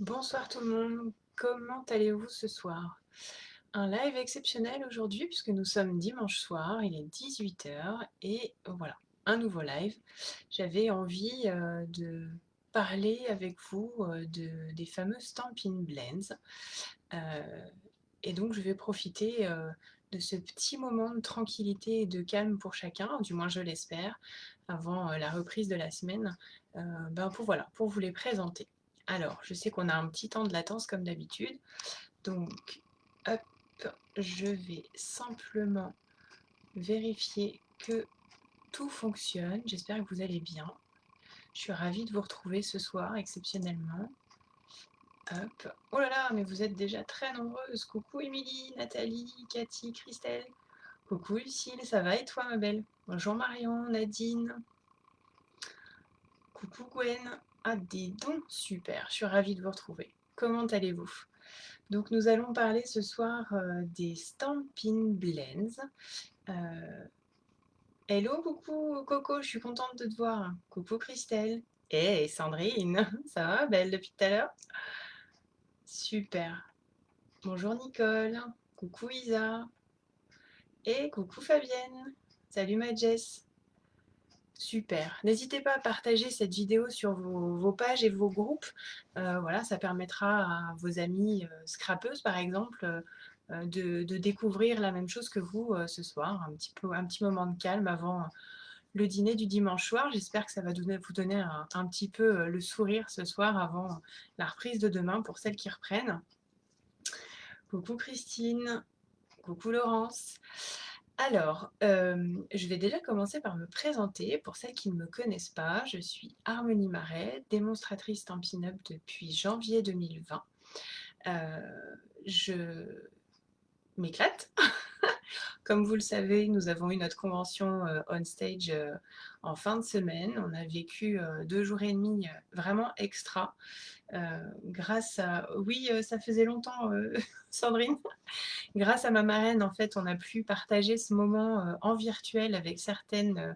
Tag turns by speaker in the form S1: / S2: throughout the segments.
S1: Bonsoir tout le monde, comment allez-vous ce soir? Un live exceptionnel aujourd'hui puisque nous sommes dimanche soir, il est 18h et voilà, un nouveau live. J'avais envie euh, de parler avec vous euh, de, des fameux Stampin' Blends. Euh, et donc je vais profiter de ce petit moment de tranquillité et de calme pour chacun, du moins je l'espère, avant la reprise de la semaine, ben pour, voilà, pour vous les présenter. Alors, je sais qu'on a un petit temps de latence comme d'habitude. Donc, hop, je vais simplement vérifier que tout fonctionne. J'espère que vous allez bien. Je suis ravie de vous retrouver ce soir, exceptionnellement. Hop. Oh là là, mais vous êtes déjà très nombreuses. Coucou Émilie, Nathalie, Cathy, Christelle. Coucou Lucille, ça va et toi ma belle? Bonjour Marion, Nadine. Coucou Gwen. Ah, dis donc, super, je suis ravie de vous retrouver. Comment allez-vous? Donc, nous allons parler ce soir euh, des Stampin' Blends. Euh, hello, coucou Coco, je suis contente de te voir. Coucou Christelle. Et Sandrine, ça va, belle depuis tout à l'heure? Super. Bonjour Nicole. Coucou Isa. Et coucou Fabienne. Salut ma Jess. Super. N'hésitez pas à partager cette vidéo sur vos, pages et vos groupes. Euh, voilà, ça permettra à vos amis euh, scrapeuses, par exemple, euh, de, découvrir la même chose que vous ce soir. Un petit, peu, un petit moment de calme avant le dîner du dimanche soir. J'espère que ça va donner, vous donner un, un, petit peu le sourire ce soir avant la reprise de demain pour celles qui reprennent. Coucou Christine. Coucou Laurence. Alors, euh, je vais déjà commencer par me présenter. Pour celles qui ne me connaissent pas, je suis Harmonie Marais, démonstratrice Stampin' Up depuis janvier 2020. Euh, je m'éclate. Comme vous le savez, nous avons eu notre convention euh, on stage en fin de semaine. On a vécu deux jours et demi vraiment extra. grâce à... Oui, ça faisait longtemps, Sandrine. Grâce à ma marraine, en fait, on a pu partager ce moment euh, en virtuel avec certaines euh,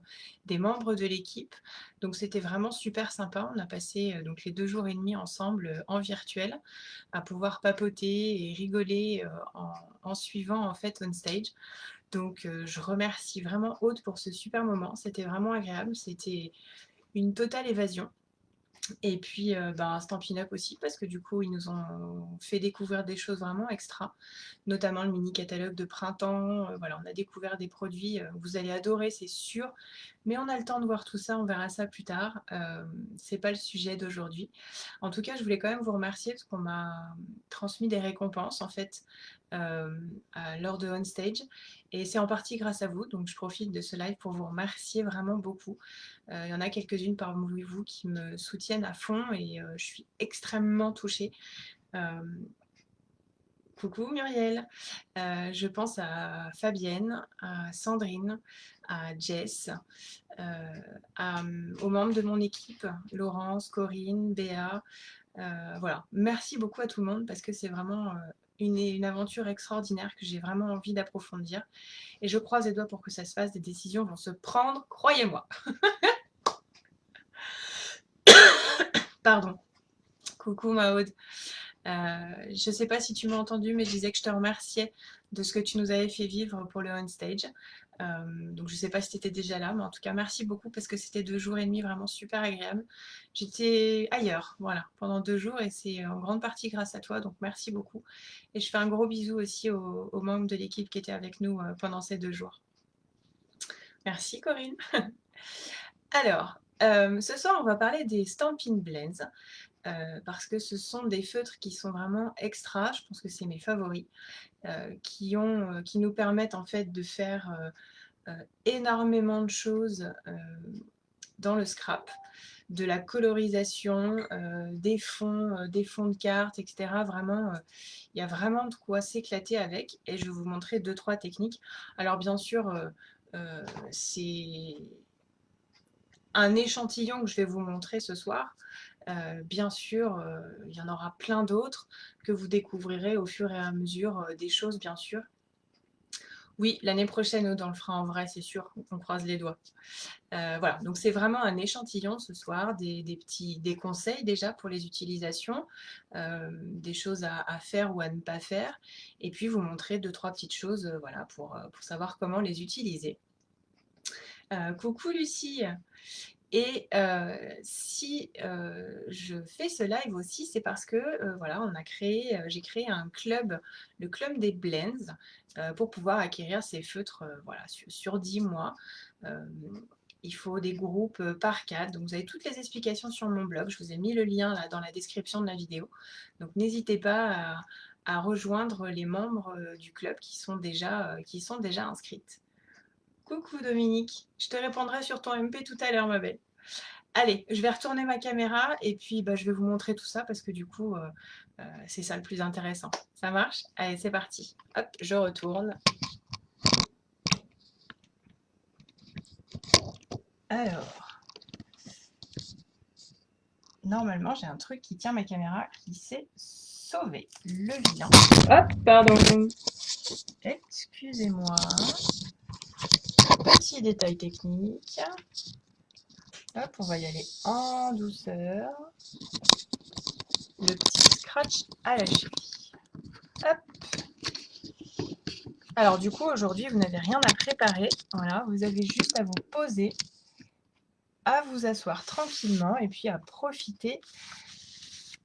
S1: des membres de l'équipe. Donc, c'était vraiment super sympa. On a passé euh, donc les deux jours et demi ensemble en virtuel à pouvoir papoter et rigoler en, suivant en fait on stage. Donc, je remercie vraiment Aude pour ce super moment. C'était vraiment agréable. C'était une totale évasion. Et puis, euh, ben, Stampin' Up aussi, parce que du coup, ils nous ont fait découvrir des choses vraiment extra, notamment le mini-catalogue de printemps. Euh, voilà, on a découvert des produits, euh, vous allez adorer, c'est sûr. Mais on a le temps de voir tout ça, on verra ça plus tard. Euh, c'est pas le sujet d'aujourd'hui. En tout cas, je voulais quand même vous remercier parce qu'on m'a transmis des récompenses, en fait, lors de On Stage. Et c'est en partie grâce à vous, donc je profite de ce live pour vous remercier vraiment beaucoup. Euh, il y en a quelques-unes parmi vous qui me soutiennent à fond et euh, je suis extrêmement touchée. Euh, coucou Muriel, je pense à Fabienne, à Sandrine, à Jess, aux membres de mon équipe, Laurence, Corinne, Béa. voilà, merci beaucoup à tout le monde parce que c'est vraiment une, aventure extraordinaire que j'ai vraiment envie d'approfondir. Et je croise les doigts pour que ça se fasse. Des décisions vont se prendre, croyez-moi. Pardon. Coucou Maud. Euh, je ne sais pas si tu m'as entendu, mais je disais que je te remerciais de ce que tu nous avais fait vivre pour le On Stage. Euh, donc je ne sais pas si tu étais déjà là, mais en tout cas merci beaucoup parce que c'était deux jours et demi vraiment super agréable. J'étais ailleurs, voilà, pendant deux jours et c'est en grande partie grâce à toi, donc merci beaucoup. Et je fais un gros bisou aussi aux, membres de l'équipe qui étaient avec nous euh, pendant ces deux jours. Merci Corinne. Alors, ce soir on va parler des Stampin' Blends. Parce que ce sont des feutres qui sont vraiment extra, je pense que c'est mes favoris. Euh, qui, ont, euh, qui nous permettent en fait de faire euh, énormément de choses dans le scrap, de la colorisation, des fonds, des fonds de cartes, etc. Vraiment, il y a vraiment de quoi s'éclater avec et je vais vous montrer deux, trois techniques. Alors bien sûr, c'est un échantillon que je vais vous montrer ce soir. Euh, bien sûr, euh, il y en aura plein d'autres que vous découvrirez au fur et à mesure euh, des choses, bien sûr. Oui, l'année prochaine, on le fera en vrai, c'est sûr, on croise les doigts. Voilà, donc c'est vraiment un échantillon ce soir, des, petits des conseils déjà pour les utilisations, des choses à, faire ou à ne pas faire, et puis vous montrer deux, trois petites choses voilà, pour, pour savoir comment les utiliser. coucou Lucie et si je fais ce live aussi, c'est parce que voilà, on a créé, j'ai créé un club, le club des blends, pour pouvoir acquérir ces feutres voilà, sur, 10 mois. il faut des groupes par cadre. Donc vous avez toutes les explications sur mon blog. Je vous ai mis le lien là dans la description de la vidéo. Donc n'hésitez pas à, rejoindre les membres du club qui sont déjà, qui sont déjà inscrites. Coucou Dominique, je te répondrai sur ton MP tout à l'heure ma belle. Allez, je vais retourner ma caméra et puis bah, je vais vous montrer tout ça parce que du coup, euh, euh, c'est ça le plus intéressant. Ça marche? Allez, c'est parti. Hop, je retourne. Alors, normalement, j'ai un truc qui tient ma caméra qui s'est sauvé. Le vilain. Hop, pardon. Excusez-moi petit détail technique. Hop, on va y aller en douceur. Le petit scratch à la cheville. Hop. Alors du coup, aujourd'hui, vous n'avez rien à préparer. Voilà, vous avez juste à vous poser, à vous asseoir tranquillement et puis à profiter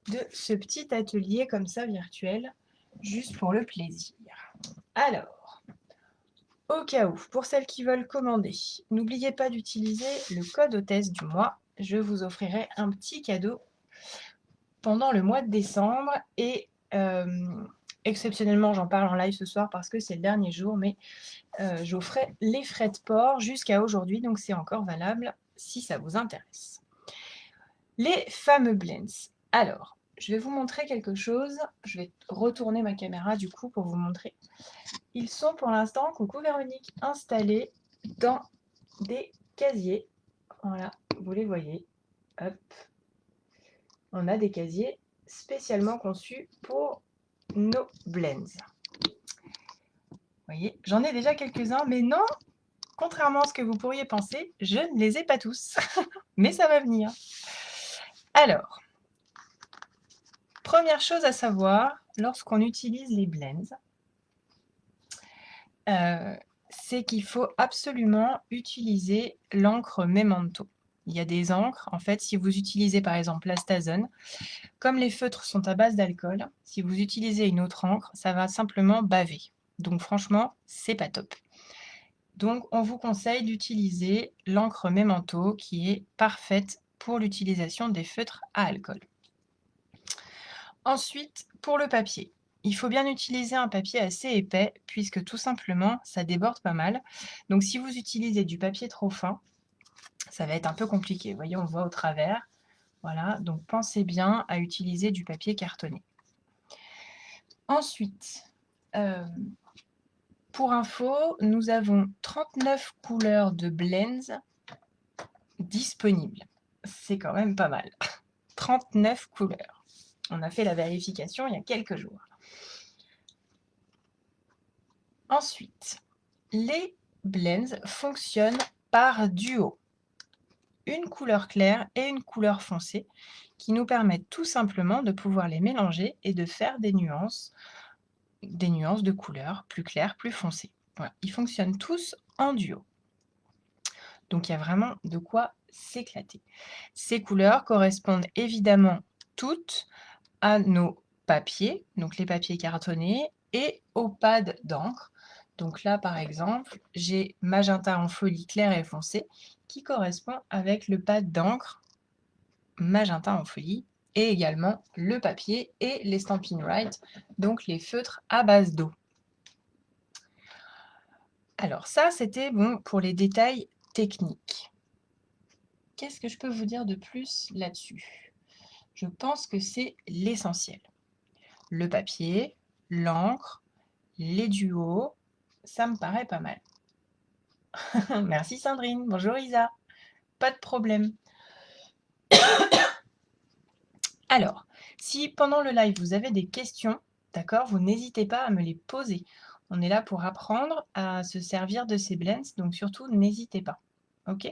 S1: de ce petit atelier comme ça virtuel, juste pour le plaisir. Alors, au cas où, pour celles qui veulent commander, n'oubliez pas d'utiliser le code hôtesse du mois. Je vous offrirai un petit cadeau pendant le mois de décembre. Et euh, exceptionnellement, j'en parle en live ce soir parce que c'est le dernier jour, mais euh, j'offrais les frais de port jusqu'à aujourd'hui, donc c'est encore valable si ça vous intéresse. Les fameux blends. Alors, je vais vous montrer quelque chose. Je vais retourner ma caméra du coup pour vous montrer. Ils sont pour l'instant, coucou Véronique, installés dans des casiers. Voilà, vous les voyez. Hop. On a des casiers spécialement conçus pour nos blends. Vous voyez, j'en ai déjà quelques-uns, mais non, contrairement à ce que vous pourriez penser, je ne les ai pas tous. mais ça va venir. Alors, Première chose à savoir, lorsqu'on utilise les blends, euh, c'est qu'il faut absolument utiliser l'encre Memento. Il y a des encres, en fait, si vous utilisez par exemple l'astazone, comme les feutres sont à base d'alcool, si vous utilisez une autre encre, ça va simplement baver. Donc franchement, c'est pas top. Donc on vous conseille d'utiliser l'encre Memento qui est parfaite pour l'utilisation des feutres à alcool. Ensuite, pour le papier, il faut bien utiliser un papier assez épais puisque tout simplement, ça déborde pas mal. Donc si vous utilisez du papier trop fin, ça va être un peu compliqué. Vous voyez, on voit au travers. Voilà, donc pensez bien à utiliser du papier cartonné. Ensuite, euh, pour info, nous avons 39 couleurs de blends disponibles. C'est quand même pas mal. 39 couleurs. On a fait la vérification il y a quelques jours. Ensuite, les blends fonctionnent par duo. Une couleur claire et une couleur foncée qui nous permettent tout simplement de pouvoir les mélanger et de faire des nuances, des nuances de couleurs plus claires, plus foncées. Ils fonctionnent tous en duo. Donc il y a vraiment de quoi s'éclater. Ces couleurs correspondent évidemment toutes à nos papiers, donc les papiers cartonnés, et aux pads d'encre. Donc là, par exemple, j'ai magenta en folie clair et foncé qui correspond avec le pad d'encre magenta en folie et également le papier et les Stampin' Right, donc les feutres à base d'eau. Alors ça, c'était bon pour les détails techniques. Qu'est-ce que je peux vous dire de plus là-dessus? Je pense que c'est l'essentiel. Le papier, l'encre, les duos, ça me paraît pas mal. Merci Sandrine. Bonjour Isa. Pas de problème. Alors, si pendant le live vous avez des questions, d'accord, vous n'hésitez pas à me les poser. On est là pour apprendre à se servir de ces blends, donc surtout n'hésitez pas. OK?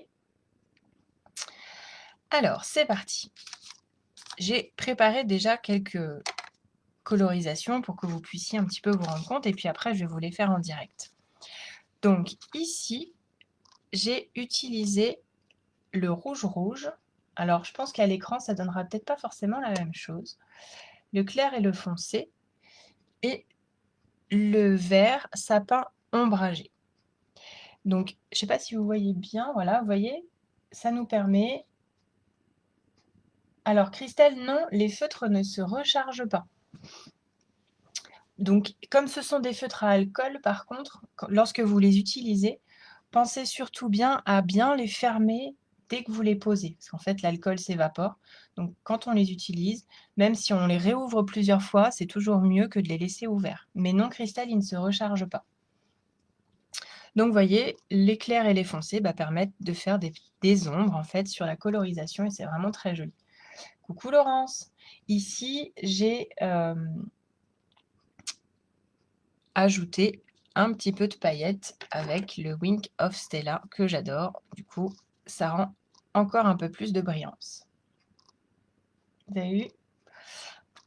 S1: Alors, c'est parti. J'ai préparé déjà quelques colorisations pour que vous puissiez un petit peu vous rendre compte, et puis après, je vais vous les faire en direct. Donc ici, j'ai utilisé le rouge-rouge. Alors, je pense qu'à l'écran, ça donnera peut-être pas forcément la même chose. Le clair et le foncé. Et le vert sapin ombragé. Donc, je ne sais pas si vous voyez bien, voilà, vous voyez, ça nous permet... Alors, Christelle, non, les feutres ne se rechargent pas. Donc, comme ce sont des feutres à alcool, par contre, lorsque vous les utilisez, pensez surtout bien à bien les fermer dès que vous les posez, parce qu'en fait, l'alcool s'évapore. Donc, quand on les utilise, même si on les réouvre plusieurs fois, c'est toujours mieux que de les laisser ouverts. Mais non cristal, ne se recharge pas. Donc, vous voyez, les clairs et les foncés bah, permettent de faire des, ombres, en fait, sur la colorisation, et c'est vraiment très joli. Coucou Laurence Ici, j'ai euh, ajouté un petit peu de paillettes avec le Wink of Stella que j'adore. Du coup, ça rend encore un peu plus de brillance. Vous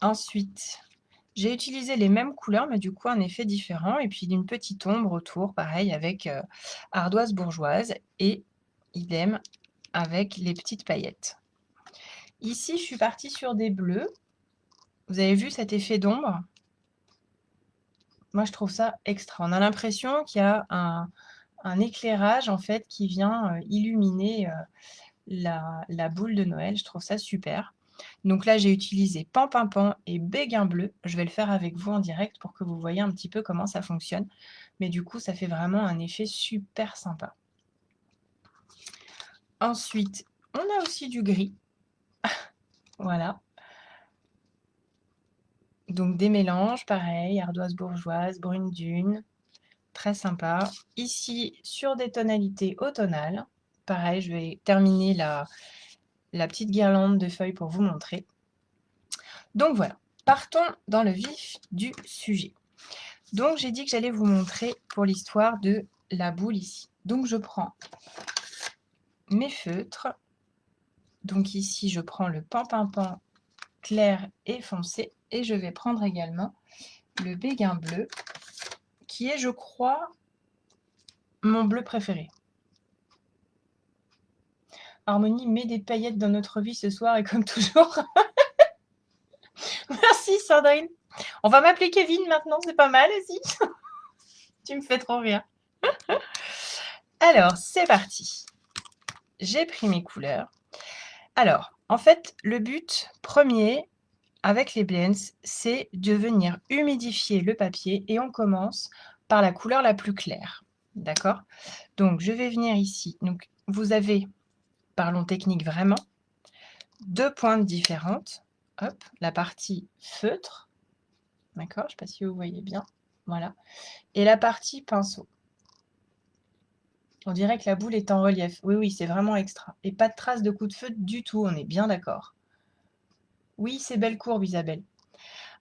S1: Ensuite, j'ai utilisé les mêmes couleurs, mais du coup un effet différent. Et puis une petite ombre autour, pareil, avec euh, ardoise bourgeoise. Et idem avec les petites paillettes. Ici, je suis partie sur des bleus. Vous avez vu cet effet d'ombre? Moi, je trouve ça extra. On a l'impression qu'il y a un, éclairage en fait qui vient euh, illuminer euh, la, boule de Noël. Je trouve ça super. Donc là, j'ai utilisé pan, et béguin bleu. Je vais le faire avec vous en direct pour que vous voyez un petit peu comment ça fonctionne. Mais du coup, ça fait vraiment un effet super sympa. Ensuite, on a aussi du gris. Voilà. Donc des mélanges, pareil, ardoise bourgeoise, brune dune, très sympa. Ici, sur des tonalités automnales. Pareil, je vais terminer la, la petite guirlande de feuilles pour vous montrer. Donc voilà, partons dans le vif du sujet. Donc j'ai dit que j'allais vous montrer pour l'histoire de la boule ici. Donc je prends mes feutres. Donc ici je prends le pan-pan-pan clair et foncé. Et je vais prendre également le béguin bleu, qui est je crois mon bleu préféré. Harmonie met des paillettes dans notre vie ce soir et comme toujours. Merci Sandrine. On va m'appeler Kevin maintenant, c'est pas mal aussi. tu me fais trop rire. Alors, c'est parti. J'ai pris mes couleurs. Alors, en fait, le but premier avec les blends, c'est de venir humidifier le papier et on commence par la couleur la plus claire. D'accord? Donc, je vais venir ici. Donc, vous avez parlons technique vraiment, deux pointes différentes. Hop, la partie feutre, d'accord, je ne sais pas si vous voyez bien, voilà, et la partie pinceau. On dirait que la boule est en relief. Oui, oui, c'est vraiment extra. Et pas de traces de coup de feutre du tout, on est bien d'accord. Oui, c'est belle courbe, Isabelle.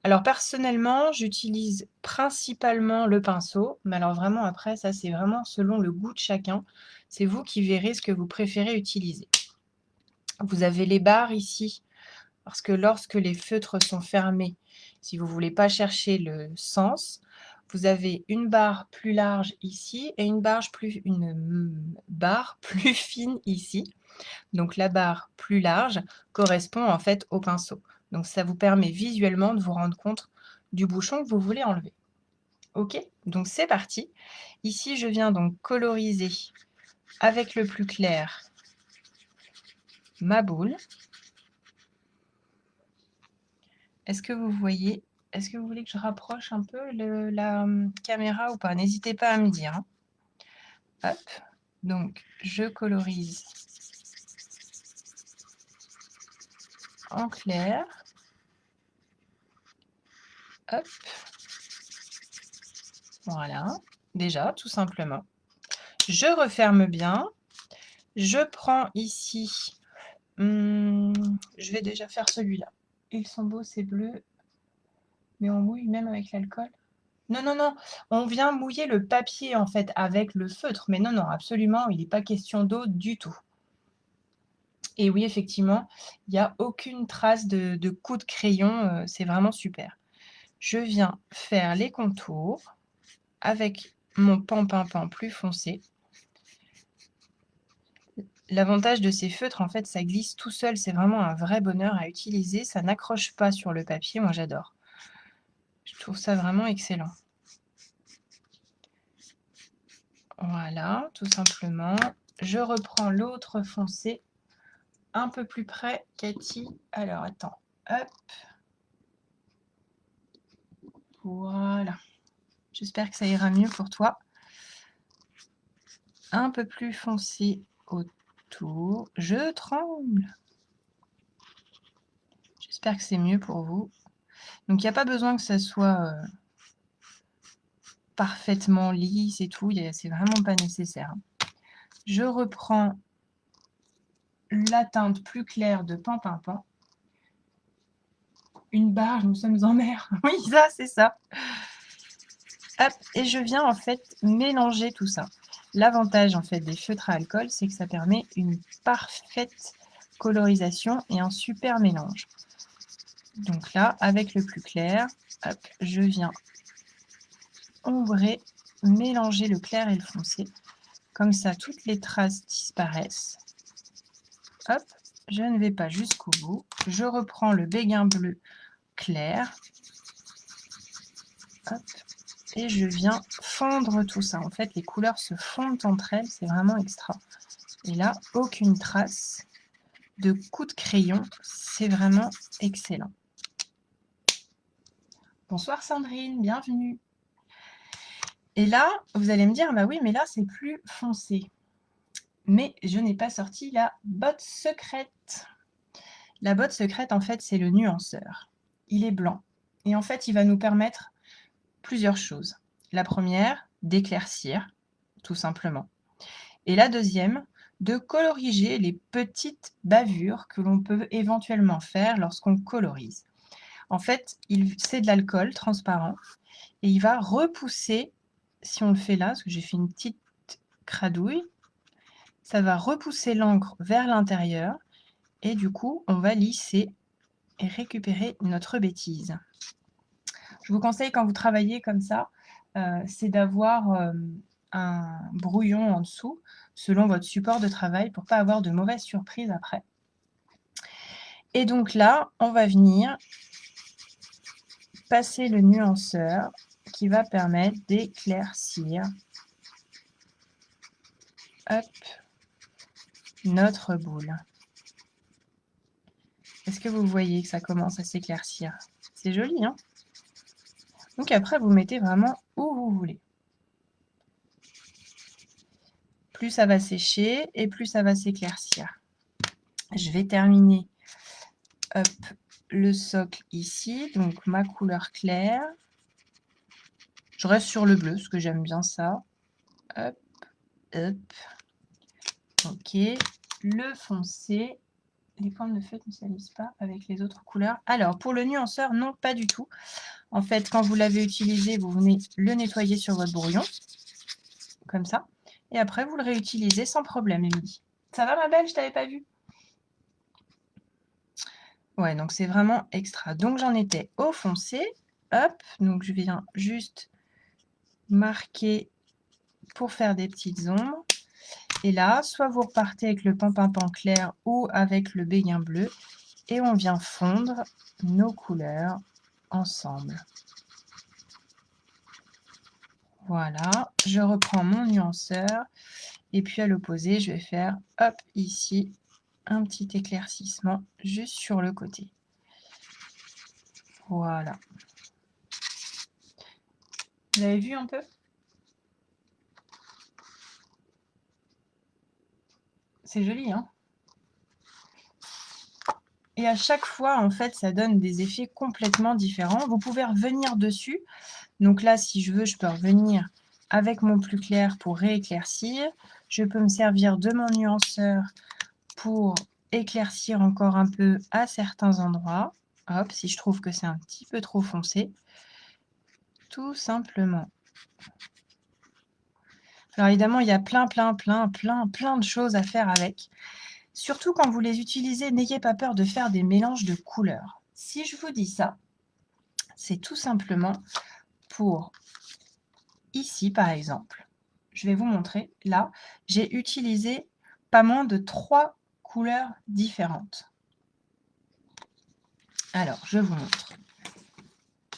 S1: Alors, personnellement, j'utilise principalement le pinceau. Mais alors, vraiment, après, ça, c'est vraiment selon le goût de chacun. C'est vous qui verrez ce que vous préférez utiliser. Vous avez les barres ici, parce que lorsque les feutres sont fermés, si vous ne voulez pas chercher le sens, vous avez une barre plus large ici et une barre plus, une barre plus fine ici. Donc la barre plus large correspond en fait au pinceau. Donc ça vous permet visuellement de vous rendre compte du bouchon que vous voulez enlever. Ok, donc c'est parti. Ici, je viens donc coloriser avec le plus clair ma boule. Est-ce que vous voyez Est-ce que vous voulez que je rapproche un peu la hum, caméra ou pas? N'hésitez pas à me dire. Hein. Hop, donc je colorise en clair. Hop. Voilà, déjà, tout simplement. Je referme bien. Je prends ici, hmm, je vais déjà faire celui-là. Ils sont beaux, c'est bleu, mais on mouille même avec l'alcool. Non, non, non, on vient mouiller le papier, en fait, avec le feutre. Mais non, non, absolument, il n'est pas question d'eau du tout. Et oui, effectivement, il n'y a aucune trace de, de coup de crayon. euh, c'est vraiment super. Je viens faire les contours avec mon pan pan pan plus foncé. L'avantage de ces feutres, en fait, ça glisse tout seul. C'est vraiment un vrai bonheur à utiliser. Ça n'accroche pas sur le papier. Moi, j'adore. Je trouve ça vraiment excellent. Voilà, tout simplement. Je reprends l'autre foncé un peu plus près, Cathy. Alors, attends. Hop. Voilà. J'espère que ça ira mieux pour toi. Un peu plus foncé autour. Je tremble. J'espère que c'est mieux pour vous. Donc, il n'y a pas besoin que ça soit euh, parfaitement lisse et tout. C'est vraiment pas nécessaire. Je reprends la teinte plus claire de Pan Pan. Une barre, nous sommes en mer. Oui, ça, c'est ça. Et je viens en fait mélanger tout ça. L'avantage en fait des feutres à alcool, c'est que ça permet une parfaite colorisation et un super mélange. Donc là, avec le plus clair, hop, je viens ombrer, mélanger le clair et le foncé. Comme ça, toutes les traces disparaissent. Hop, je ne vais pas jusqu'au bout. Je reprends le béguin bleu clair. Hop, et je viens fondre tout ça. En fait, les couleurs se fondent entre elles, c'est vraiment extra. Et là, aucune trace de coup de crayon, c'est vraiment excellent. Bonsoir Sandrine, bienvenue. Et là, vous allez me dire, bah oui, mais là, c'est plus foncé. Mais je n'ai pas sorti la botte secrète. La botte secrète, en fait, c'est le nuanceur. Il est blanc. Et en fait, il va nous permettre plusieurs choses. La première, d'éclaircir, tout simplement. Et la deuxième, de coloriger les petites bavures que l'on peut éventuellement faire lorsqu'on colorise. En fait, c'est de l'alcool transparent et il va repousser, si on le fait là, parce que j'ai fait une petite cradouille, ça va repousser l'encre vers l'intérieur et du coup, on va lisser et récupérer notre bêtise. Je vous conseille quand vous travaillez comme ça, euh, c'est d'avoir euh, un brouillon en dessous selon votre support de travail pour pas avoir de mauvaises surprises après. Et donc là, on va venir le nuanceur qui va permettre d'éclaircir notre boule. Est-ce que vous voyez que ça commence à s'éclaircir? C'est joli, hein? Donc après, vous mettez vraiment où vous voulez. Plus ça va sécher et plus ça va s'éclaircir. Je vais terminer le socle ici, donc ma couleur claire. Je reste sur le bleu, parce que j'aime bien ça. Hop, hop. Ok, le foncé. Les formes de feutre ne s'alisent pas avec les autres couleurs. Alors, pour le nuanceur, non, pas du tout. En fait, quand vous l'avez utilisé, vous venez le nettoyer sur votre brouillon, comme ça. Et après, vous le réutilisez sans problème, Émilie. Ça va, ma belle? Je t'avais pas vu Ouais, donc c'est vraiment extra. Donc, j'en étais au foncé. Hop, donc je viens juste marquer pour faire des petites ombres. Et là, soit vous repartez avec le pan clair ou avec le béguin bleu et on vient fondre nos couleurs ensemble. Voilà, je reprends mon nuanceur et puis à l'opposé, je vais faire hop ici un petit éclaircissement juste sur le côté. Voilà. Vous avez vu un peu? C'est joli, hein? Et à chaque fois, en fait, ça donne des effets complètement différents. Vous pouvez revenir dessus. Donc là, si je veux, je peux revenir avec mon plus clair pour rééclaircir. Je peux me servir de mon nuanceur pour éclaircir encore un peu à certains endroits. Hop, si je trouve que c'est un petit peu trop foncé. Tout simplement. Alors évidemment, il y a plein, plein, plein, plein, plein de choses à faire avec. Surtout quand vous les utilisez, n'ayez pas peur de faire des mélanges de couleurs. Si je vous dis ça, c'est tout simplement pour ici, par exemple. Je vais vous montrer. Là, j'ai utilisé pas moins de trois couleurs différentes. Alors, je vous montre.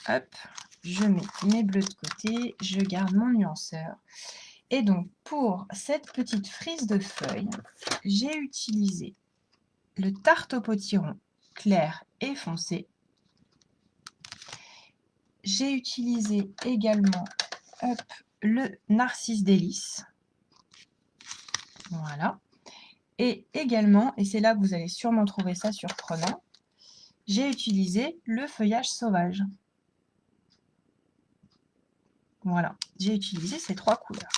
S1: Hop, je mets mes bleus de côté, je garde mon nuanceur. Et donc, pour cette petite frise de feuilles, j'ai utilisé le tarte au potiron clair et foncé. J'ai utilisé également le narcisse délice. Voilà. Et également, et c'est là que vous allez sûrement trouver ça surprenant, j'ai utilisé le feuillage sauvage. Voilà, j'ai utilisé ces trois couleurs.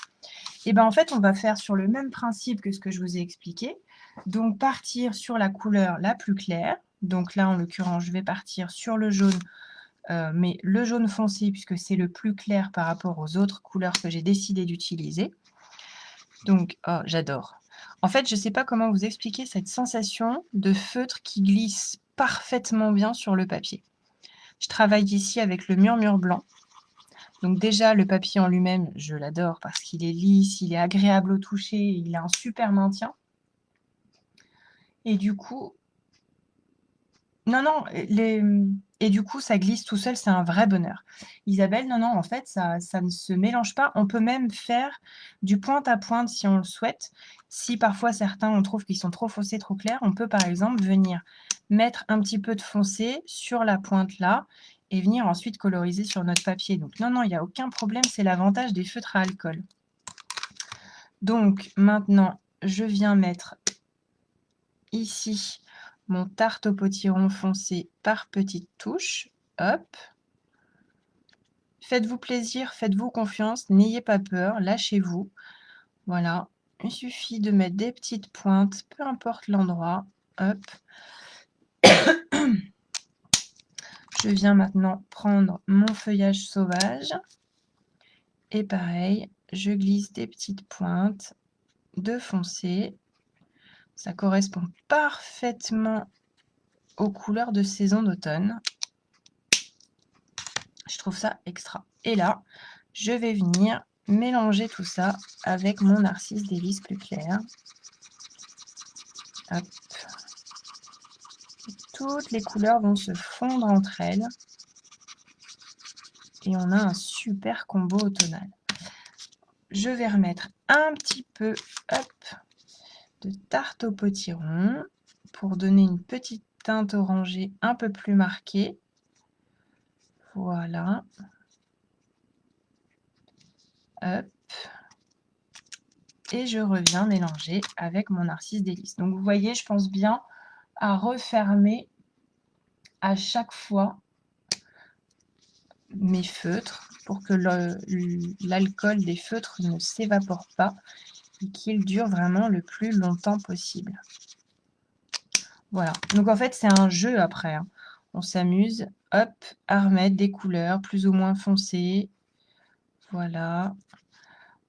S1: Et bien en fait, on va faire sur le même principe que ce que je vous ai expliqué. Donc partir sur la couleur la plus claire. Donc là, en l'occurrence, je vais partir sur le jaune, euh, mais le jaune foncé, puisque c'est le plus clair par rapport aux autres couleurs que j'ai décidé d'utiliser. Donc, oh, j'adore. En fait, je ne sais pas comment vous expliquer cette sensation de feutre qui glisse parfaitement bien sur le papier. Je travaille ici avec le murmure blanc. Donc déjà, le papier en lui-même, je l'adore parce qu'il est lisse, il est agréable au toucher, il a un super maintien. Et du coup, non, non, et du coup, ça glisse tout seul, c'est un vrai bonheur. Isabelle, non, non, en fait, ça, ça ne se mélange pas. On peut même faire du pointe à pointe si on le souhaite. Si parfois certains, on trouve qu'ils sont trop foncés, trop clairs, on peut par exemple venir mettre un petit peu de foncé sur la pointe là et venir ensuite coloriser sur notre papier. Donc non, non, il n'y a aucun problème, c'est l'avantage des feutres à alcool. Donc maintenant, je viens mettre ici mon tarte au potiron foncé par petites touches. Hop. Faites-vous plaisir, faites-vous confiance, n'ayez pas peur, lâchez-vous. Voilà, il suffit de mettre des petites pointes, peu importe l'endroit. Hop. Je viens maintenant prendre mon feuillage sauvage. Et pareil, je glisse des petites pointes de foncé. Ça correspond parfaitement aux couleurs de saison d'automne. Je trouve ça extra. Et là, je vais venir mélanger tout ça avec mon narcisse délice plus clair. Toutes les couleurs vont se fondre entre elles. Et on a un super combo automnal. Je vais remettre un petit peu tarte au potiron pour donner une petite teinte orangée un peu plus marquée. Voilà. Et je reviens mélanger avec mon narcisse délice. Donc vous voyez, je pense bien à refermer à chaque fois mes feutres pour que l'alcool des feutres ne s'évapore pas qu'il dure vraiment le plus longtemps possible. Voilà, donc en fait c'est un jeu après. Hein. On s'amuse, hop, à remettre des couleurs plus ou moins foncées. Voilà,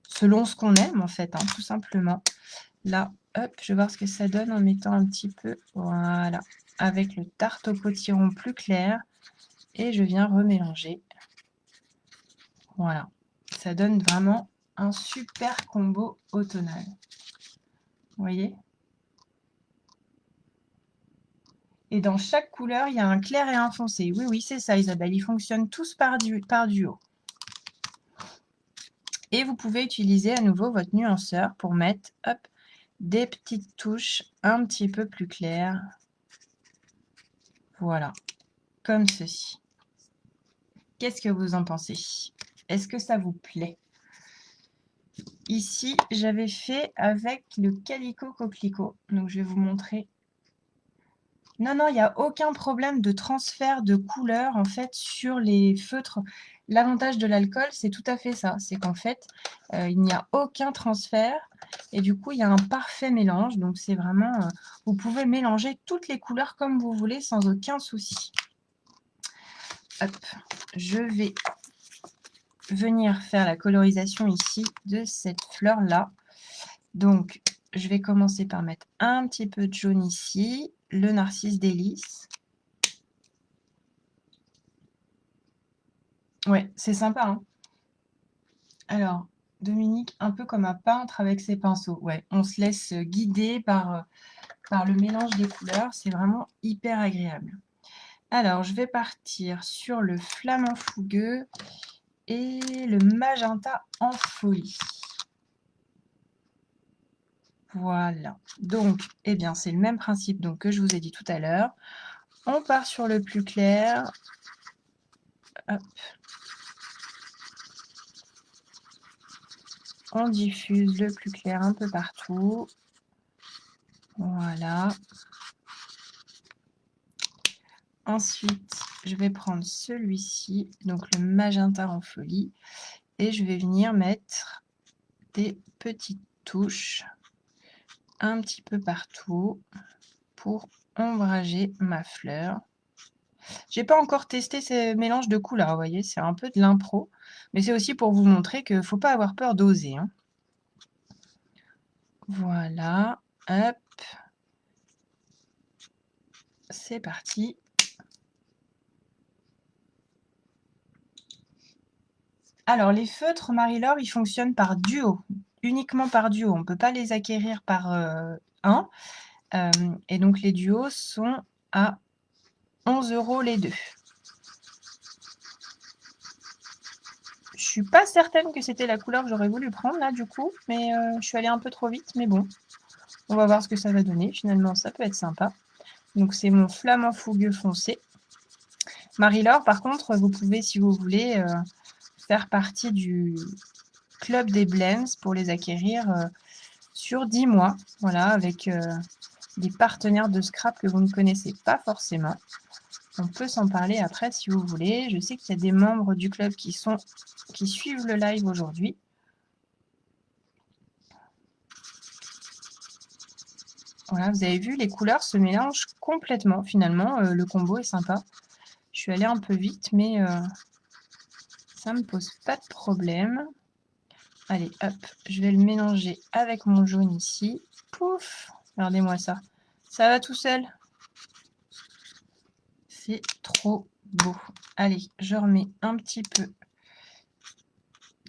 S1: selon ce qu'on aime en fait, hein, tout simplement. Là, hop, je vais voir ce que ça donne en mettant un petit peu, voilà, avec le tarte au potiron plus clair. Et je viens remélanger. Voilà, ça donne vraiment un super combo automnal. Vous voyez? Et dans chaque couleur, il y a un clair et un foncé. Oui, oui, c'est ça, Isabelle. Ils fonctionnent tous par, du, par duo. Et vous pouvez utiliser à nouveau votre nuanceur pour mettre hop, des petites touches un petit peu plus claires. Voilà, comme ceci. Qu'est-ce que vous en pensez? Est-ce que ça vous plaît? Ici, j'avais fait avec le Calico Coquelicot. Donc, je vais vous montrer. Non, non, il n'y a aucun problème de transfert de couleur en fait sur les feutres. L'avantage de l'alcool, c'est tout à fait ça. C'est qu'en fait, euh, il n'y a aucun transfert et du coup, il y a un parfait mélange. Donc, c'est vraiment... Euh, vous pouvez mélanger toutes les couleurs comme vous voulez sans aucun souci. Hop, je vais venir faire la colorisation ici de cette fleur-là. Donc, je vais commencer par mettre un petit peu de jaune ici, le narcisse délice. Ouais, c'est sympa. Hein. Alors, Dominique, un peu comme un peintre avec ses pinceaux. Ouais, on se laisse guider par, par le mélange des couleurs. C'est vraiment hyper agréable. Alors, je vais partir sur le flamant fougueux et le magenta en folie. Voilà. Donc, eh bien, c'est le même principe donc, que je vous ai dit tout à l'heure. On part sur le plus clair. On diffuse le plus clair un peu partout. Voilà. Ensuite, je vais prendre celui-ci, donc le magenta en folie, et je vais venir mettre des petites touches un petit peu partout pour ombrager ma fleur. J'ai pas encore testé ces mélanges de couleurs, vous voyez, c'est un peu de l'impro, mais c'est aussi pour vous montrer qu'il ne faut pas avoir peur d'oser. Hein. Voilà, hop, c'est parti. Alors, les feutres Marie-Laure, ils fonctionnent par duo, uniquement par duo. On ne peut pas les acquérir par euh, un. Euh, et donc, les duos sont à 11 euros les deux. Je suis pas certaine que c'était la couleur que j'aurais voulu prendre là du coup, mais euh, je suis allée un peu trop vite, mais bon. On va voir ce que ça va donner. Finalement, ça peut être sympa. Donc c'est mon flamant fougueux foncé. Marie-Laure, par contre, vous pouvez, si vous voulez, faire partie du club des blends pour les acquérir euh, sur 10 mois, voilà, avec euh, des partenaires de scrap que vous ne connaissez pas forcément. On peut s'en parler après si vous voulez. Je sais qu'il y a des membres du club qui, sont, qui suivent le live aujourd'hui. Voilà, vous avez vu, les couleurs se mélangent complètement finalement. Euh, le combo est sympa. Je suis allée un peu vite, mais ça me pose pas de problème. Allez, hop, je vais le mélanger avec mon jaune ici. Pouf Regardez-moi ça. Ça va tout seul? C'est trop beau. Allez, je remets un petit peu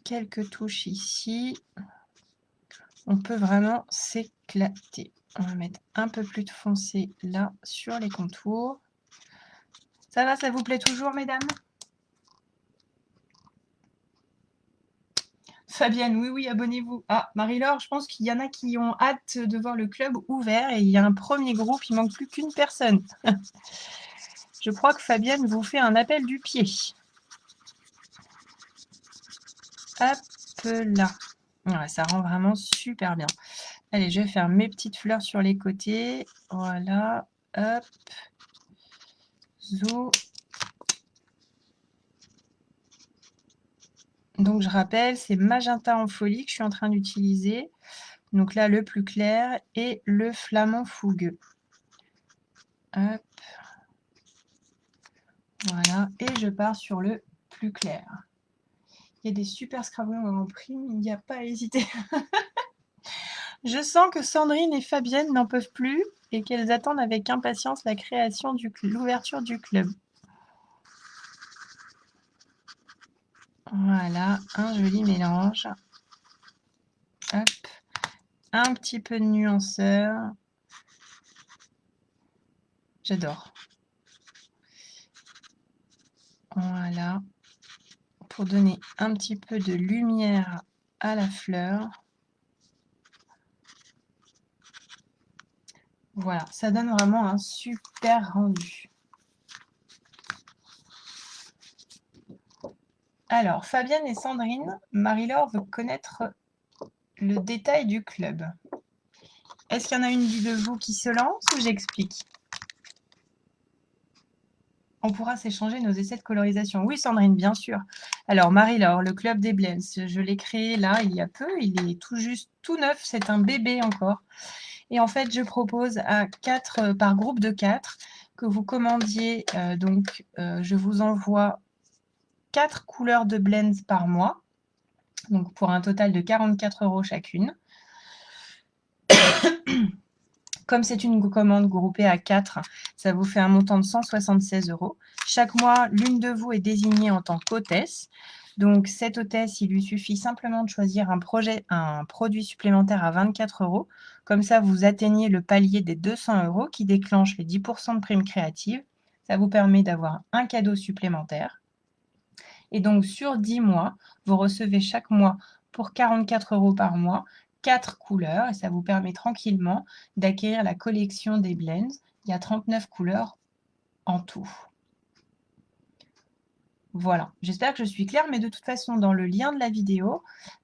S1: quelques touches ici. On peut vraiment s'éclater. On va mettre un peu plus de foncé là sur les contours. Ça va, ça vous plaît toujours, mesdames? Fabienne, oui, oui, abonnez-vous. Ah, Marie-Laure, je pense qu'il y en a qui ont hâte de voir le club ouvert et il y a un premier groupe, il manque plus qu'une personne. je crois que Fabienne vous fait un appel du pied. Hop là. ça rend vraiment super bien. Allez, je vais faire mes petites fleurs sur les côtés. Voilà. Hop. Zou. Donc, je rappelle, c'est magenta en folie que je suis en train d'utiliser. Donc là, le plus clair et le flamand fougueux. Hop. Voilà. Et je pars sur le plus clair. Il y a des super scrabblons en prime, il n'y a pas à hésiter. je sens que Sandrine et Fabienne n'en peuvent plus et qu'elles attendent avec impatience la création l'ouverture du club. Voilà, un joli mélange. Un petit peu de nuanceur. J'adore. Voilà. Pour donner un petit peu de lumière à la fleur. Voilà, ça donne vraiment un super rendu. Alors, Fabienne et Sandrine, Marie-Laure veut connaître le détail du club. Est-ce qu'il y en a une de vous qui se lance ou j'explique? On pourra s'échanger nos essais de colorisation. Oui, Sandrine, bien sûr. Alors, Marie-Laure, le club des Blends, je l'ai créé là, il y a peu. Il est tout juste tout neuf, c'est un bébé encore. Et en fait, je propose à quatre, par groupe de quatre, que vous commandiez. Euh, donc, euh, je vous envoie 4 couleurs de blends par mois, donc pour un total de 44 euros chacune. Comme c'est une commande groupée à 4, ça vous fait un montant de 176 euros. Chaque mois, l'une de vous est désignée en tant qu'hôtesse. Donc, cette hôtesse, il lui suffit simplement de choisir un, projet, un produit supplémentaire à 24 euros. Comme ça, vous atteignez le palier des 200 euros qui déclenche les 10% de primes créatives. Ça vous permet d'avoir un cadeau supplémentaire. Et donc, sur 10 mois, vous recevez chaque mois pour 44 euros par mois quatre couleurs et ça vous permet tranquillement d'acquérir la collection des blends. Il y a 39 couleurs en tout. Voilà, j'espère que je suis claire, mais de toute façon, dans le lien de la vidéo,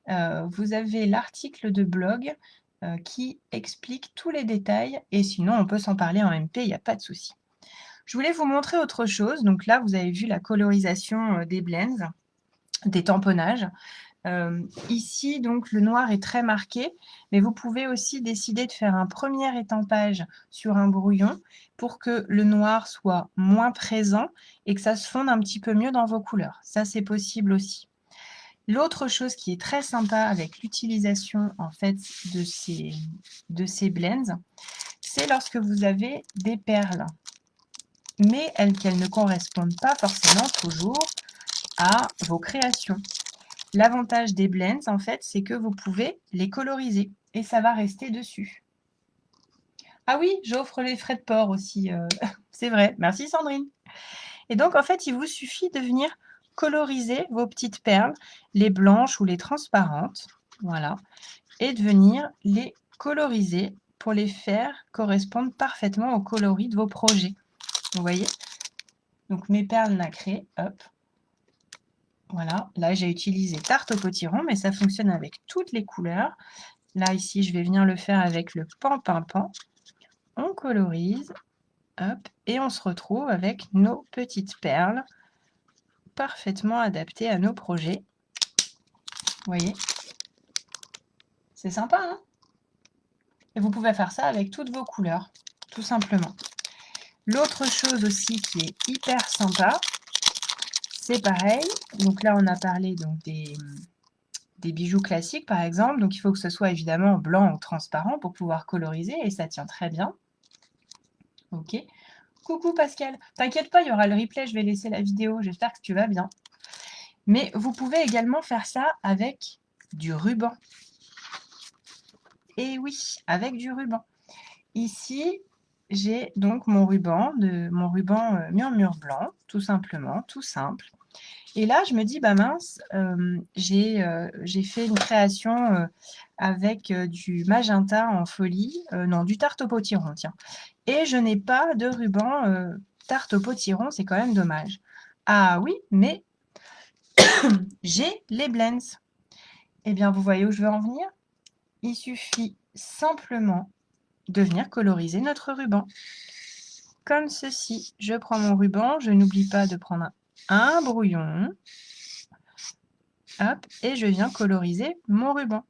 S1: euh, vous avez l'article de blog euh, qui explique tous les détails, et sinon, on peut s'en parler en MP, il n'y a pas de souci. Je voulais vous montrer autre chose. Donc là, vous avez vu la colorisation euh, des blends, des tamponnages. Euh, ici, donc, le noir est très marqué, mais vous pouvez aussi décider de faire un premier étampage sur un brouillon pour que le noir soit moins présent et que ça se fonde un petit peu mieux dans vos couleurs. Ça, c'est possible aussi. L'autre chose qui est très sympa avec l'utilisation en fait de ces, de ces blends, c'est lorsque vous avez des perles, mais qu'elles ne correspondent pas forcément toujours à vos créations. L'avantage des blends, en fait, c'est que vous pouvez les coloriser et ça va rester dessus. Ah oui, j'offre les frais de port aussi, euh, c'est vrai. Merci Sandrine. Et donc, en fait, il vous suffit de venir coloriser vos petites perles, les blanches ou les transparentes, voilà, et de venir les coloriser pour les faire correspondre parfaitement au coloris de vos projets. Vous voyez? Donc, mes perles nacrées, hop, voilà, là j'ai utilisé tarte au potiron, mais ça fonctionne avec toutes les couleurs. Là, ici, je vais venir le faire avec le pan pan pan. On colorise, hop, et on se retrouve avec nos petites perles parfaitement adaptées à nos projets. Vous voyez? C'est sympa, hein? Et vous pouvez faire ça avec toutes vos couleurs, tout simplement. L'autre chose aussi qui est hyper sympa, c'est pareil. Donc là, on a parlé donc, des, des, bijoux classiques, par exemple. Donc il faut que ce soit évidemment blanc ou transparent pour pouvoir coloriser. Et ça tient très bien. Ok. Coucou Pascal. T'inquiète pas, il y aura le replay. Je vais laisser la vidéo. J'espère que tu vas bien. Mais vous pouvez également faire ça avec du ruban. Et oui, avec du ruban. Ici, j'ai donc mon ruban, de, mon ruban euh, murmure blanc, tout simplement, tout simple. Et là, je me dis, bah mince, euh, euh, j'ai fait une création avec du magenta en folie, non, du tarte au potiron, tiens. Et je n'ai pas de ruban tarte au potiron, c'est quand même dommage. Ah oui, mais j'ai les blends. Eh bien, vous voyez où je veux en venir? Il suffit simplement de venir coloriser notre ruban. Comme ceci, je prends mon ruban, je n'oublie pas de prendre un brouillon, hop, et je viens coloriser mon ruban.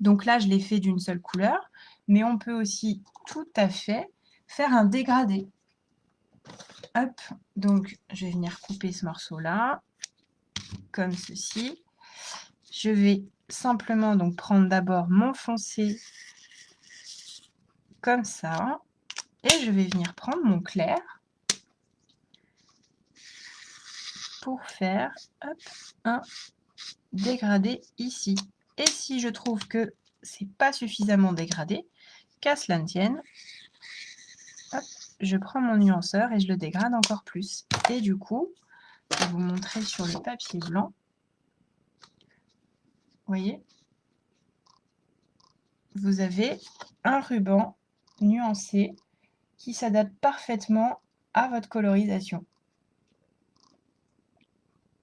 S1: Donc là, je l'ai fait d'une seule couleur, mais on peut aussi tout à fait faire un dégradé. Hop, donc je vais venir couper ce morceau-là, comme ceci. Je vais simplement donc prendre d'abord mon foncé comme ça. Et je vais venir prendre mon clair pour faire un dégradé ici. Et si je trouve que c'est pas suffisamment dégradé, qu'à cela ne tienne, je prends mon nuanceur et je le dégrade encore plus. Et du coup, je vais vous montrer sur le papier blanc. Vous voyez? Vous avez un ruban nuancé qui s'adapte parfaitement à votre colorisation.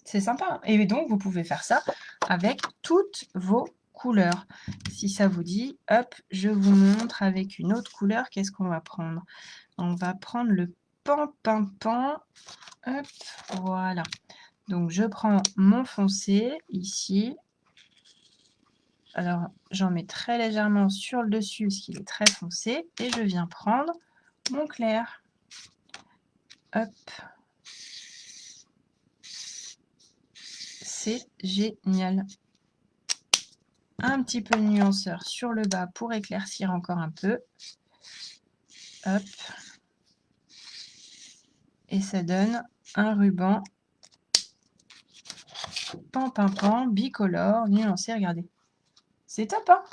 S1: C'est sympa. Et donc, vous pouvez faire ça avec toutes vos couleurs. Si ça vous dit, hop, je vous montre avec une autre couleur, qu'est-ce qu'on va prendre? On va prendre le pan, pan, pan. Hop, voilà. Donc, je prends mon foncé ici. Alors, j'en mets très légèrement sur le dessus parce qu'il est très foncé. Et je viens prendre mon clair. Hop. C'est génial. Un petit peu de nuanceur sur le bas pour éclaircir encore un peu. Hop. Et ça donne un ruban pan, pan, pan, bicolore, nuancé, regardez. C'est top, hein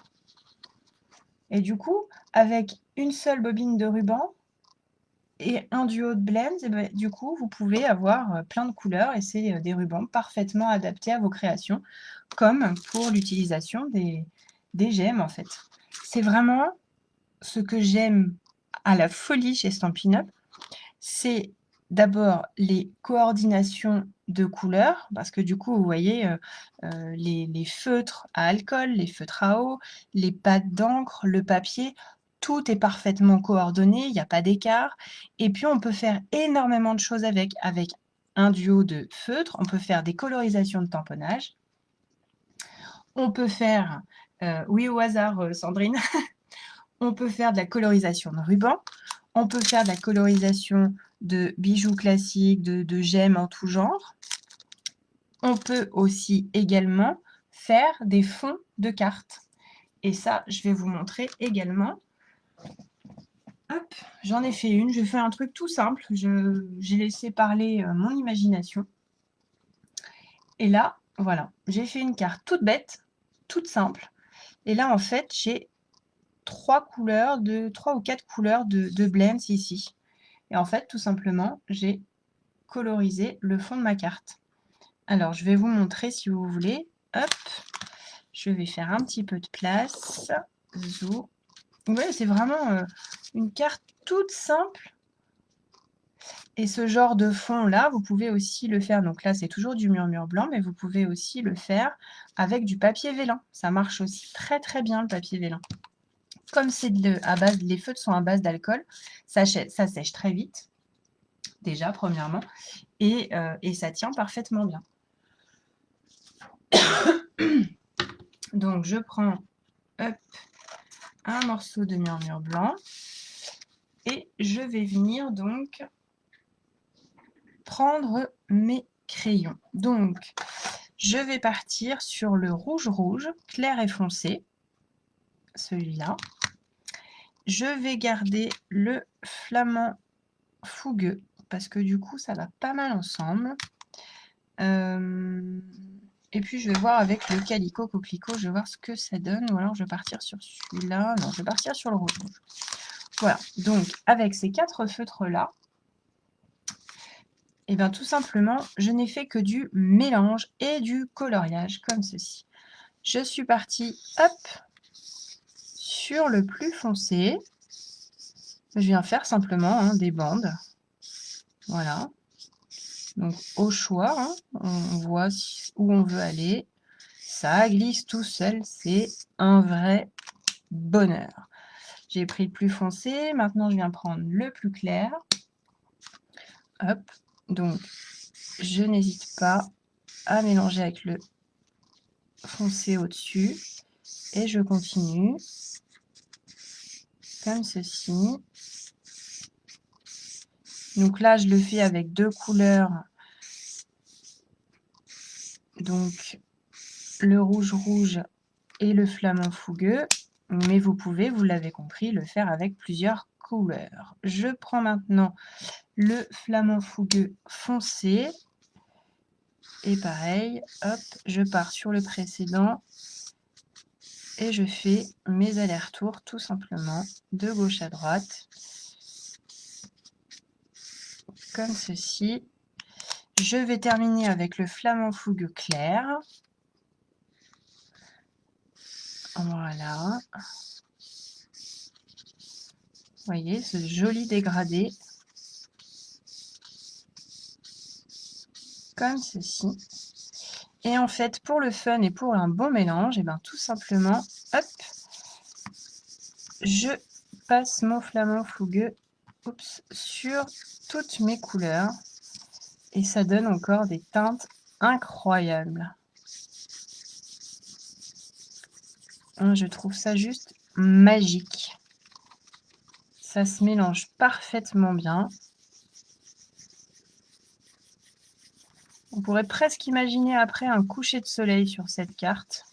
S1: Et du coup, avec une seule bobine de ruban et un duo de blends, et ben, du coup, vous pouvez avoir euh, plein de couleurs et c'est euh, des rubans parfaitement adaptés à vos créations, comme pour l'utilisation des, des gemmes, en fait. C'est vraiment ce que j'aime à la folie chez Stampin' Up, c'est d'abord les coordinations de couleurs, parce que du coup, vous voyez, euh, euh, les, feutres à alcool, les feutres à eau, les pâtes d'encre, le papier, tout est parfaitement coordonné, il n'y a pas d'écart. Et puis, on peut faire énormément de choses avec, avec un duo de feutres. On peut faire des colorisations de tamponnage. On peut faire, euh, oui au hasard Sandrine, on peut faire de la colorisation de ruban. On peut faire de la colorisation de bijoux classiques, de, gemmes en tout genre. On peut aussi également faire des fonds de cartes. Et ça, je vais vous montrer également. Hop, j'en ai fait une. Je fais un truc tout simple. J'ai laissé parler euh, mon imagination. Et là, voilà, j'ai fait une carte toute bête, toute simple. Et là, en fait, j'ai trois couleurs, de trois ou quatre couleurs de, de blends ici. Et en fait, tout simplement, j'ai colorisé le fond de ma carte. Alors, je vais vous montrer si vous voulez. Hop, je vais faire un petit peu de place. Vous voyez, c'est vraiment euh, une carte toute simple. Et ce genre de fond-là, vous pouvez aussi le faire. Donc là, c'est toujours du murmure blanc, mais vous pouvez aussi le faire avec du papier vélin. Ça marche aussi très très bien, le papier vélin comme c'est à base, les feutres sont à base d'alcool, ça, sèche très vite, déjà, premièrement, et, euh, et ça tient parfaitement bien. Donc, je prends un morceau de murmure blanc et je vais venir donc prendre mes crayons. Donc, je vais partir sur le rouge-rouge, clair et foncé, celui-là je vais garder le flamand fougueux parce que du coup ça va pas mal ensemble. Euh, et puis je vais voir avec le calico coquelicot, je vais voir ce que ça donne. Ou alors je vais partir sur celui-là. Non, je vais partir sur le rouge. Voilà, donc avec ces quatre feutres-là, et eh bien tout simplement, je n'ai fait que du mélange et du coloriage, comme ceci. Je suis partie, hop, sur le plus foncé, je viens faire simplement hein, des bandes. Voilà. Donc au choix, hein, on voit où on veut aller. Ça glisse tout seul, c'est un vrai bonheur. J'ai pris le plus foncé, maintenant je viens prendre le plus clair. Hop, donc je n'hésite pas à mélanger avec le foncé au-dessus. Et je continue comme ceci. Donc là, je le fais avec deux couleurs. Donc, le rouge-rouge et le flamand fougueux. Mais vous pouvez, vous l'avez compris, le faire avec plusieurs couleurs. Je prends maintenant le flamand fougueux foncé. Et pareil, hop, je pars sur le précédent et je fais mes allers-retours tout simplement de gauche à droite comme ceci. Je vais terminer avec le flamand fougue clair. Voilà. Vous voyez ce joli dégradé. Comme ceci. Et en fait, pour le fun et pour un bon mélange, et eh ben tout simplement, hop, je passe mon flamand fougueux sur toutes mes couleurs. Et ça donne encore des teintes incroyables. Hein, je trouve ça juste magique. Ça se mélange parfaitement bien. On pourrait presque imaginer après un coucher de soleil sur cette carte.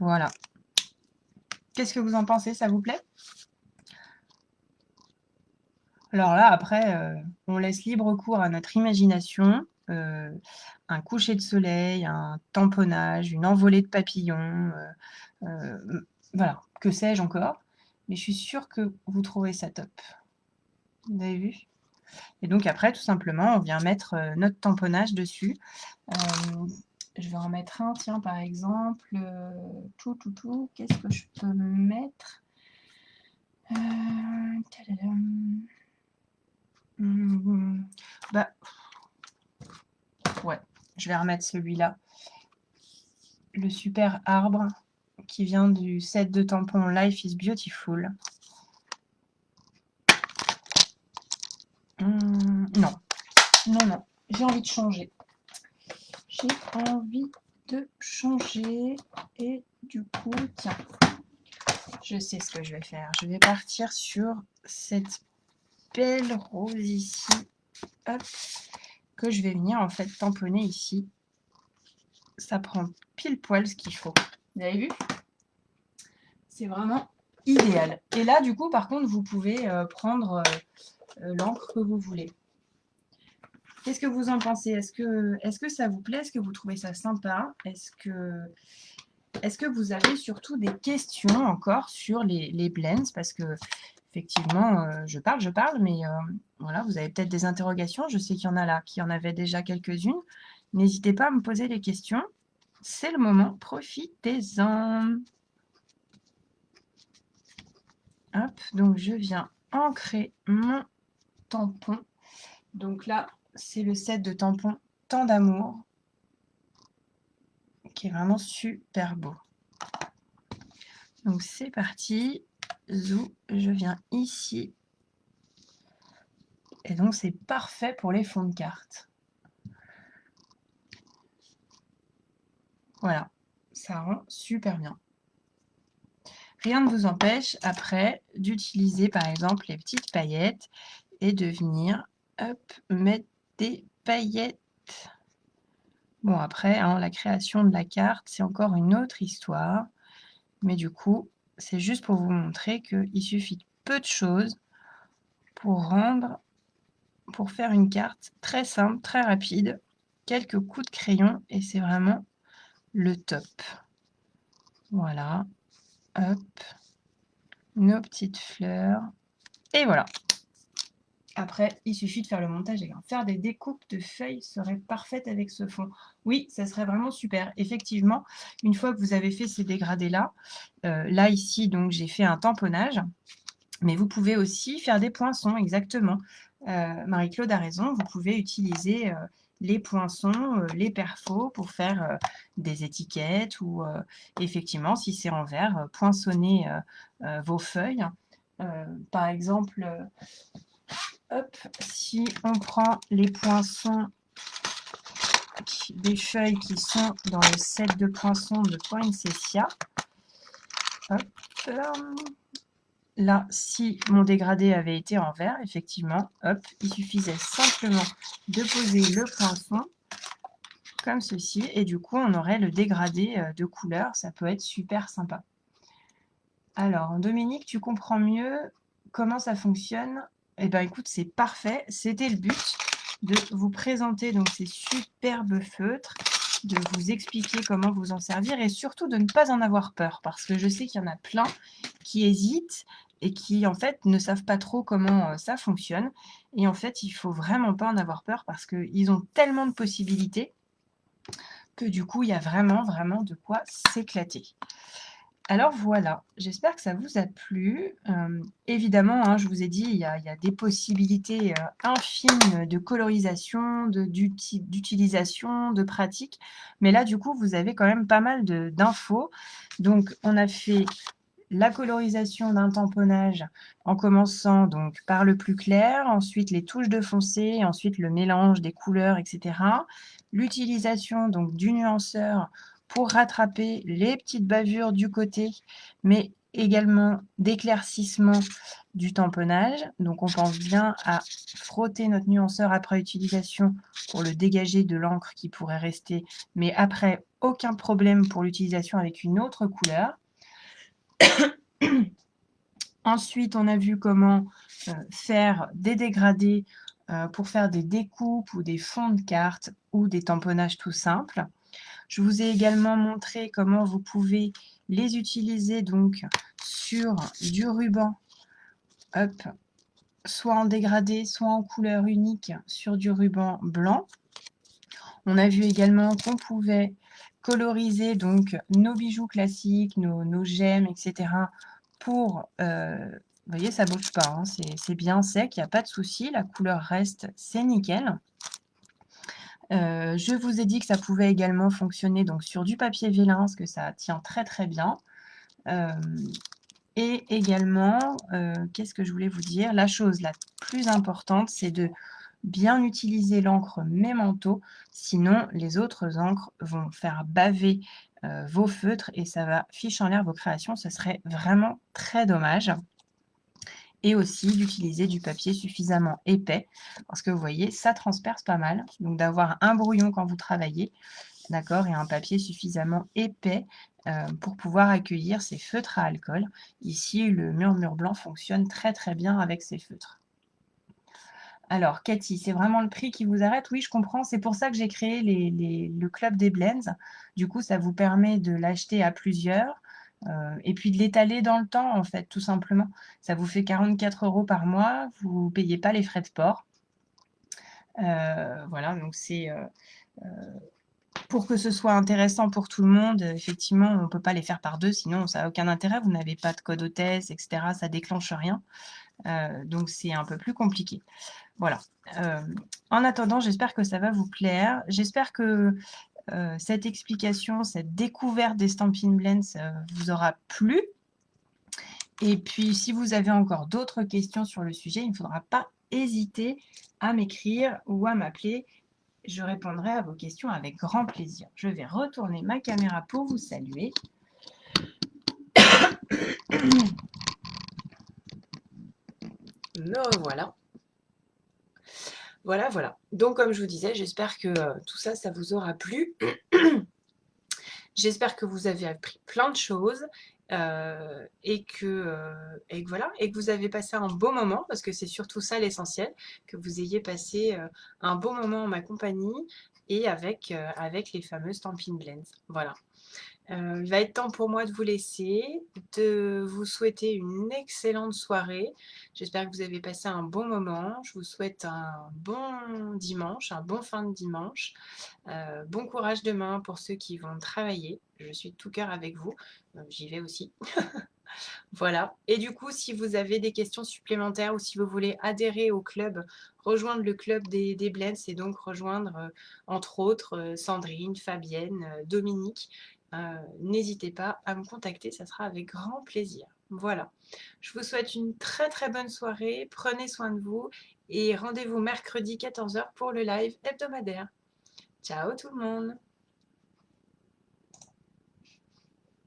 S1: Voilà. Qu'est-ce que vous en pensez? Ça vous plaît? Alors là, après, euh, on laisse libre cours à notre imagination. Euh, un coucher de soleil, un tamponnage, une envolée de papillons, euh, voilà, que sais-je encore? Mais je suis sûre que vous trouvez ça top. Vous avez vu? Et donc après, tout simplement, on vient mettre notre tamponnage dessus. je vais en mettre un, tiens, par exemple, tout, tout, tout, qu'est-ce que je peux mettre? Mmh, bah, ouais, je vais remettre celui-là. Le super arbre qui vient du set de tampons Life is Beautiful. Non, non, non, j'ai envie de changer. J'ai envie de changer et du coup, tiens, je sais ce que je vais faire. Je vais partir sur cette belle rose ici, que je vais venir en fait tamponner ici. Ça prend pile poil ce qu'il faut. Vous avez vu? C'est vraiment idéal. Et là, du coup, par contre, vous pouvez euh, prendre euh, euh, l'encre que vous voulez. Qu'est-ce que vous en pensez? Est-ce que, est que ça vous plaît? Est-ce que vous trouvez ça sympa? Est-ce que, est que vous avez surtout des questions encore sur les, les blends? Parce que effectivement, je parle, je parle, mais voilà, vous avez peut-être des interrogations. Je sais qu'il y en a là, qui en avaient déjà quelques-unes. N'hésitez pas à me poser les questions c'est le moment, profitez-en. Hop, donc je viens ancrer mon tampon. Donc là, c'est le set de tampons Tant d'amour, qui est vraiment super beau. Donc c'est parti, zou, je viens ici. Et donc c'est parfait pour les fonds de cartes. Voilà, ça rend super bien. Rien ne vous empêche après d'utiliser par exemple les petites paillettes et de venir hop, mettre des paillettes. Bon après, hein, la création de la carte, c'est encore une autre histoire. Mais du coup, c'est juste pour vous montrer qu'il suffit peu de choses pour rendre, pour faire une carte très simple, très rapide. Quelques coups de crayon et c'est vraiment le top. Voilà. Hop. Nos petites fleurs. Et voilà. Après, il suffit de faire le montage et faire des découpes de feuilles serait parfaite avec ce fond. Oui, ça serait vraiment super. Effectivement, une fois que vous avez fait ces dégradés-là, euh, là ici, donc j'ai fait un tamponnage, mais vous pouvez aussi faire des poinçons, exactement. Euh, Marie-Claude a raison, vous pouvez utiliser euh, les poinçons, les perfos pour faire des étiquettes ou effectivement, si c'est en verre, poinçonner vos feuilles. par exemple, hop, si on prend les poinçons des feuilles qui sont dans le set de poinçons de Poinsettia, hop, là, si mon dégradé avait été en vert, effectivement, hop, il suffisait simplement de poser le poinçon comme ceci, et du coup, on aurait le dégradé euh, de couleur. Ça peut être super sympa. Alors, Dominique, tu comprends mieux comment ça fonctionne Eh bien, écoute, c'est parfait. C'était le but de vous présenter donc ces superbes feutres de vous expliquer comment vous en servir et surtout de ne pas en avoir peur parce que je sais qu'il y en a plein qui hésitent et qui en fait ne savent pas trop comment euh, ça fonctionne. Et en fait, il faut vraiment pas en avoir peur parce qu'ils ont tellement de possibilités que du coup, il y a vraiment, vraiment de quoi s'éclater. Alors voilà, j'espère que ça vous a plu. Euh, évidemment, hein, je vous ai dit, il y a, des possibilités euh, infimes de colorisation, d'utilisation, de, de pratique. Mais là, du coup, vous avez quand même pas mal d'infos. Donc, on a fait la colorisation d'un tamponnage en commençant donc par le plus clair, ensuite les touches de foncé, ensuite le mélange des couleurs, etc. L'utilisation donc du nuanceur pour rattraper les petites bavures du côté, mais également d'éclaircissement du tamponnage. Donc on pense bien à frotter notre nuanceur après utilisation pour le dégager de l'encre qui pourrait rester, mais après aucun problème pour l'utilisation avec une autre couleur. Ensuite, on a vu comment euh, faire des dégradés euh, pour faire des découpes ou des fonds de cartes ou des tamponnages tout simples. Je vous ai également montré comment vous pouvez les utiliser donc sur du ruban, soit en dégradé, soit en couleur unique sur du ruban blanc. On a vu également qu'on pouvait coloriser donc nos bijoux classiques, nos, gemmes, etc. pour, euh, vous voyez, ça ne bouge pas, hein, c'est bien sec, il n'y a pas de souci, la couleur reste, c'est nickel. Euh, je vous ai dit que ça pouvait également fonctionner donc, sur du papier vélin, parce que ça tient très très bien. Euh, et également, euh, qu'est-ce que je voulais vous dire? La chose la plus importante, c'est de bien utiliser l'encre Mémento, sinon les autres encres vont faire baver vos feutres et ça va ficher en l'air vos créations. Ce serait vraiment très dommage et aussi d'utiliser du papier suffisamment épais, parce que vous voyez, ça transperce pas mal, donc d'avoir un brouillon quand vous travaillez, d'accord, et un papier suffisamment épais euh, pour pouvoir accueillir ces feutres à alcool. Ici, le murmure blanc fonctionne très très bien avec ces feutres. Alors, Cathy, c'est vraiment le prix qui vous arrête? Oui, je comprends. C'est pour ça que j'ai créé le club des blends. Du coup, ça vous permet de l'acheter à plusieurs et puis de l'étaler dans le temps, en fait, tout simplement. Ça vous fait 44 euros par mois, vous ne payez pas les frais de port. Euh, voilà, donc c'est... Euh, pour que ce soit intéressant pour tout le monde, effectivement, on ne peut pas les faire par deux, sinon ça n'a aucun intérêt. Vous n'avez pas de code hôtesse, etc. Ça déclenche rien. donc c'est un peu plus compliqué. Voilà. en attendant, j'espère que ça va vous plaire. J'espère que euh, cette explication, cette découverte des Stampin' Blends vous aura plu. Et puis, si vous avez encore d'autres questions sur le sujet, il ne faudra pas hésiter à m'écrire ou à m'appeler. Je répondrai à vos questions avec grand plaisir. Je vais retourner ma caméra pour vous saluer. Me revoilà. Voilà, voilà. Donc, comme je vous disais, j'espère que euh, tout ça, ça vous aura plu. j'espère que vous avez appris plein de choses euh, et, que, euh, et, voilà, et que vous avez passé un beau moment, parce que c'est surtout ça l'essentiel, que vous ayez passé un beau moment en ma compagnie et avec, avec les fameuses Stampin' Blends. Voilà. Euh, il va être temps pour moi de vous laisser, de vous souhaiter une excellente soirée. J'espère que vous avez passé un bon moment. Je vous souhaite un bon dimanche, un bon fin de dimanche. Euh, bon courage demain pour ceux qui vont travailler. Je suis de tout cœur avec vous. Euh, j'y vais aussi. voilà. Et du coup, si vous avez des questions supplémentaires ou si vous voulez adhérer au club, rejoindre le club des, des Blends et donc rejoindre, entre autres, Sandrine, Fabienne, Dominique euh, n'hésitez pas à me contacter, ça sera avec grand plaisir. Voilà, je vous souhaite une très très bonne soirée, prenez soin de vous et rendez-vous mercredi 14h pour le live hebdomadaire. Ciao tout le monde